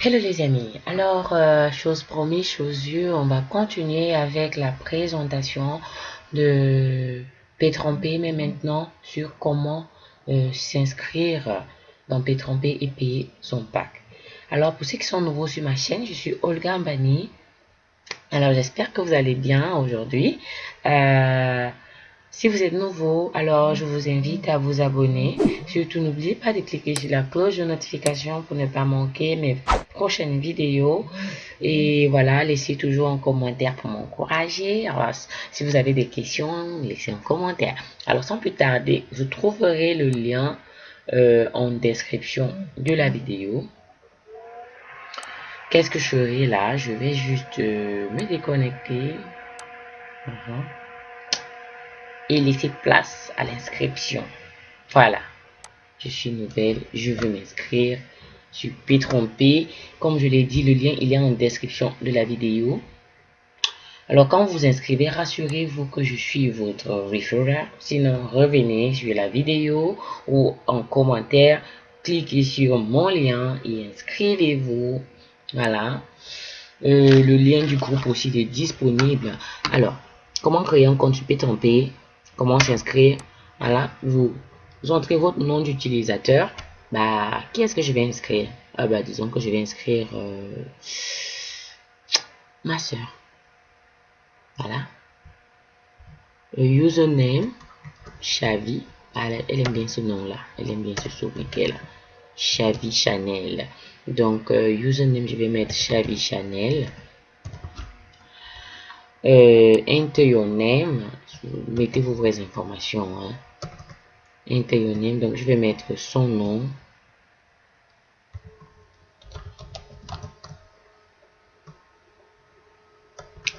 Hello les amis, alors euh, chose promise, chose vue, on va continuer avec la présentation de P3P mais maintenant sur comment euh, s'inscrire dans P3P et payer son pack. Alors pour ceux qui sont nouveaux sur ma chaîne, je suis Olga Mbani. Alors j'espère que vous allez bien aujourd'hui. Euh, si vous êtes nouveau, alors je vous invite à vous abonner. Surtout, n'oubliez pas de cliquer sur la cloche de notification pour ne pas manquer mes prochaines vidéos. Et voilà, laissez toujours un commentaire pour m'encourager. Alors, si vous avez des questions, laissez un commentaire. Alors, sans plus tarder, vous trouverez le lien euh, en description de la vidéo. Qu'est-ce que je ferai là? Je vais juste euh, me déconnecter. Uh-huh et laisser place à l'inscription. Voilà. Je suis nouvelle, je veux m'inscrire. Je suis trompé. Comme je l'ai dit, le lien il est en description de la vidéo. Alors quand vous inscrivez, rassurez-vous que je suis votre referrer. Sinon, revenez sur la vidéo ou en commentaire, cliquez sur mon lien et inscrivez-vous. Voilà. Euh, le lien du groupe aussi est disponible. Alors, comment créer un compte? P comment s'inscrire. Voilà, vous, entrez votre nom d'utilisateur. Bah, qui est-ce que je vais inscrire? Ah bah, disons que je vais inscrire euh, ma soeur. Voilà. Username, Chavi. Elle, elle aime bien ce nom-là. Elle aime bien ce sobriquet-là. Chavi Chanel. Donc, euh, username, je vais mettre Chavi Chanel. Euh, enter your name mettez vos vraies informations hein. donc je vais mettre son nom.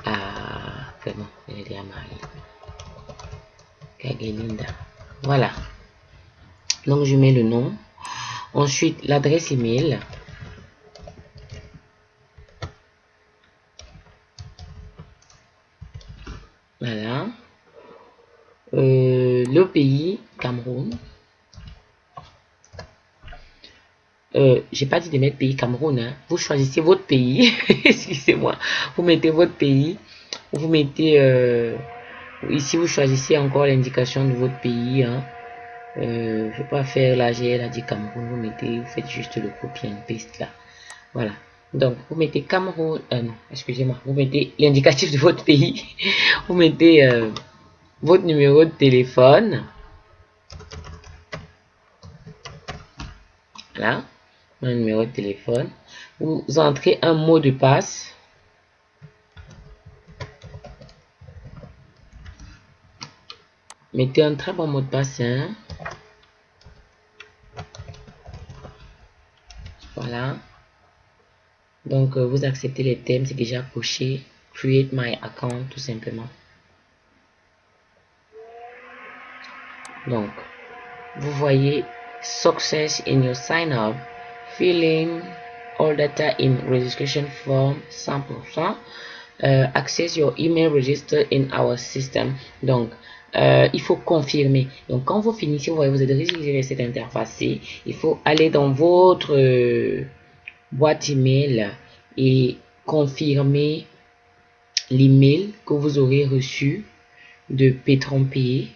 Ah elle est voilà. Donc je mets le nom. Ensuite l'adresse email Voilà. Euh, le pays, Euh, j'ai pas dit de mettre pays Cameroun. Hein. Vous choisissez votre pays. Excusez-moi. Vous mettez votre pays. Vous mettez... Euh, ici, vous choisissez encore l'indication de votre pays. Hein. Euh, je vais pas faire la GL a dit Cameroun. Vous mettez... Vous faites juste le copie and paste là. Voilà. Donc, vous mettez Cameroun, non, excusez-moi, vous mettez l'indicatif de votre pays, vous mettez votre numéro de téléphone. Voilà, mon numéro de téléphone. Vous entrez un mot de passe. Mettez un très bon mot de passe. Hein. Voilà. Donc, euh, vous acceptez les thèmes, c'est déjà coché. Create my account, tout simplement. Donc, vous voyez Success in your sign up. Filling all data in registration form 100%. Euh, access your email register in our system. Donc, euh, il faut confirmer. Donc, quand vous finissez, vous voyez, vous êtes registré cette interface. Il faut aller dans votre boîte email et confirmer l'email que vous aurez reçu de P3P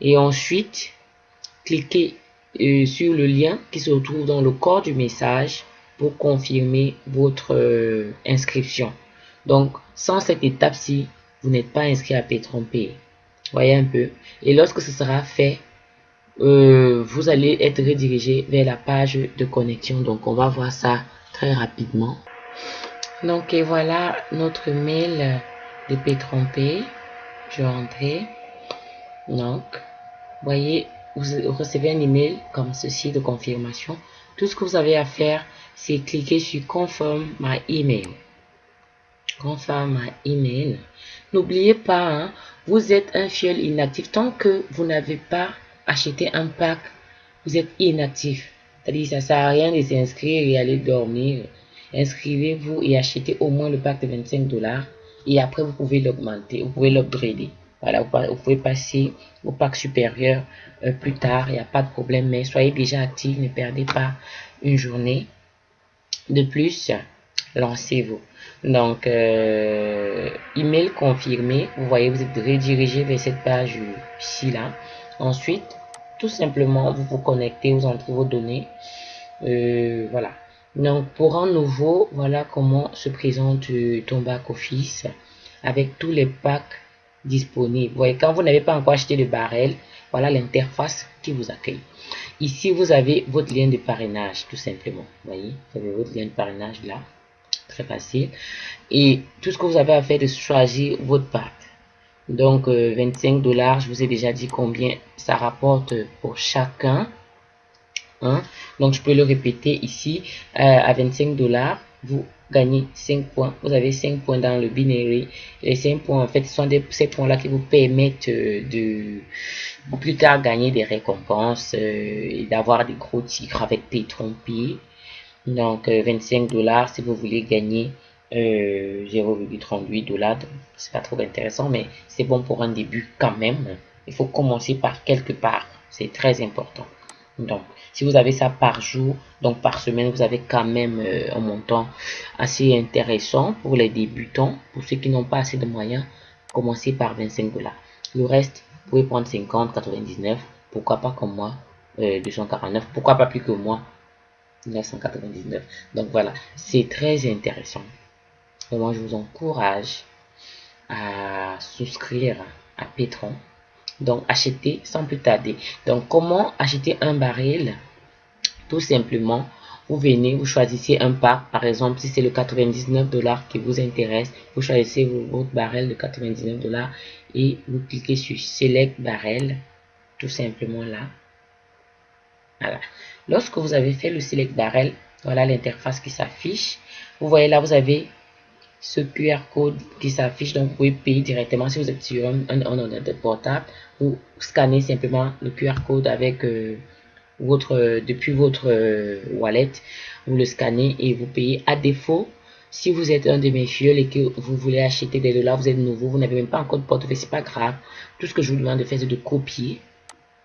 et ensuite cliquez sur le lien qui se trouve dans le corps du message pour confirmer votre euh, inscription. Donc, sans cette étape-ci, vous n'êtes pas inscrit à P3P. Voyez un peu. Et lorsque ce sera fait, euh, vous allez être redirigé vers la page de connexion. Donc, on va voir ça très rapidement. Donc, et voilà notre mail de P3P. Je vais rentrer. Donc, voyez, vous recevez un email comme ceci de confirmation. Tout ce que vous avez à faire, c'est cliquer sur Confirm my email. Confirm my email. N'oubliez pas, hein, vous êtes un fiel inactif. Tant que vous n'avez pas acheter un pack, vous êtes inactif. C'est-à-dire ça sert à rien de s'inscrire et aller dormir. Inscrivez-vous et achetez au moins le pack de 25 dollars. Et après, vous pouvez l'augmenter, vous pouvez l'upgrader. Voilà, vous pouvez passer au pack supérieur euh, plus tard, il n'y a pas de problème. Mais soyez déjà actif, ne perdez pas une journée. De plus, lancez-vous. Donc, euh, email confirmé. Vous voyez, vous êtes redirigé vers cette page ici là. Ensuite, tout simplement, vous vous connectez, vous entrez vos données. Euh, voilà. Donc, pour un nouveau, voilà comment se présente ton back office avec tous les packs disponibles. Vous voyez, quand vous n'avez pas encore acheté le barrel, voilà l'interface qui vous accueille. Ici, vous avez votre lien de parrainage, tout simplement. Voyez, vous avez votre lien de parrainage là. Très facile. Et tout ce que vous avez à faire, de choisir votre pack. Donc, 25 euh, dollars, je vous ai déjà dit combien ça rapporte pour chacun. Hein? Donc, je peux le répéter ici. Euh, à 25 dollars, vous gagnez 5 points. Vous avez 5 points dans le binary. Les 5 points, en fait, sont des, ces points-là qui vous permettent euh, de plus tard gagner des récompenses et d'avoir des gros tigres avec des trompiers. Donc, 25 dollars si vous voulez gagner 0,38 dollars. C'est pas trop intéressant, mais c'est bon pour un début quand même. Il faut commencer par quelque part. C'est très important. Donc, si vous avez ça par jour, donc par semaine, vous avez quand même euh, un montant assez intéressant pour les débutants. Pour ceux qui n'ont pas assez de moyens, commencez par 25 dollars. Le reste, vous pouvez prendre 50, 99, pourquoi pas comme moi, 249, euh, pourquoi pas plus que moi, 999. Donc voilà, c'est très intéressant moi, je vous encourage à souscrire à Petron. Donc, acheter sans plus tarder. Donc, comment acheter un baril? Tout simplement, vous venez, vous choisissez un pack. Par exemple, si c'est le 99 dollars qui vous intéresse, vous choisissez votre baril de 99 dollars et vous cliquez sur Select Barrel. Tout simplement là. Voilà. Lorsque vous avez fait le Select Barrel, voilà l'interface qui s'affiche. Vous voyez là, vous avez ce QR code qui s'affiche. Donc, vous pouvez payer directement si vous êtes sur un, un, ordinateur portable. Vous scannez simplement le QR code avec euh, votre depuis votre euh, wallet. Vous le scannez et vous payez. À défaut, si vous êtes un de mes filles et que vous voulez acheter des dollars, vous êtes nouveau, vous n'avez même pas encore de portefeuille, c'est pas grave. Tout ce que je vous demande de faire, c'est de copier.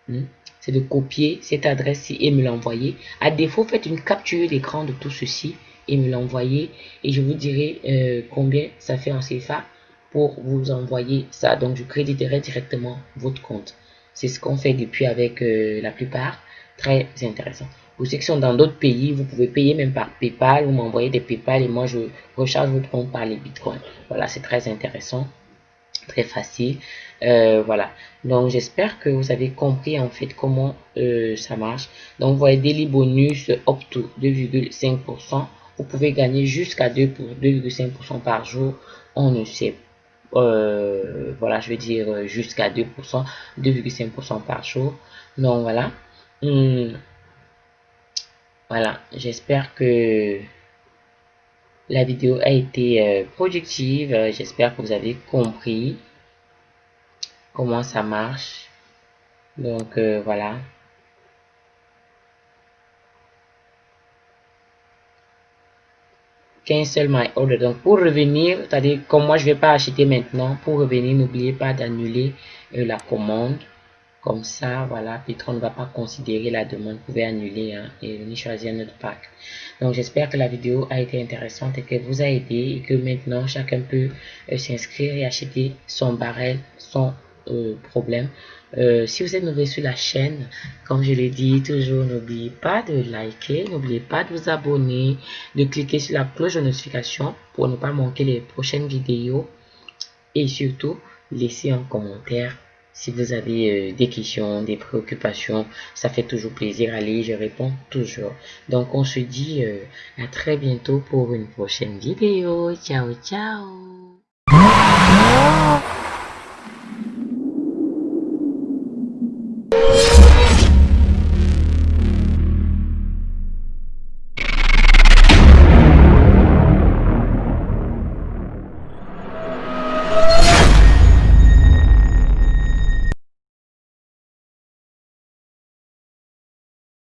Hmm, c'est de copier cette adresse-ci et me l'envoyer. À défaut, faites une capture d'écran de tout ceci et me l'envoyer et je vous dirai euh, combien ça fait en CFA pour vous envoyer ça. Donc, je créditerai directement votre compte. C'est ce qu'on fait depuis avec euh, la plupart. Très intéressant. Pour ceux qui sont dans d'autres pays, vous pouvez payer même par PayPal. Vous m'envoyez des PayPal et moi, je recharge votre compte par les Bitcoins. Voilà, c'est très intéressant. Très facile. Euh, voilà. Donc, j'espère que vous avez compris en fait comment ça marche. Donc, vous voyez, Daily Bonus up to 2,5% vous pouvez gagner jusqu'à 2,5% par jour. On ne sait euh, voilà, je veux dire jusqu'à 2%, 2,5% par jour. Donc voilà. Hmm. Voilà, j'espère que la vidéo a été euh, productive. J'espère que vous avez compris comment ça marche. Donc euh, voilà. Cancel my order. Donc, pour revenir, c'est-à-dire, comme moi, je vais pas acheter maintenant, pour revenir, n'oubliez pas d'annuler euh, la commande. Comme ça, voilà, Petron ne va pas considérer la demande. Vous pouvez annuler hein, et venir choisir notre pack. Donc, j'espère que la vidéo a été intéressante et qu'elle vous a aidé et que maintenant, chacun peut euh, s'inscrire et acheter son barrel, son euh, problème. Euh, si vous êtes nouveau sur la chaîne, comme je l'ai dit toujours, n'oubliez pas de liker, n'oubliez pas de vous abonner, de cliquer sur la cloche de notification pour ne pas manquer les prochaines vidéos et surtout, laissez un commentaire si vous avez euh, des questions, des préoccupations, ça fait toujours plaisir à lire, je réponds toujours. Donc on se dit à très bientôt pour une prochaine vidéo. Ciao, ciao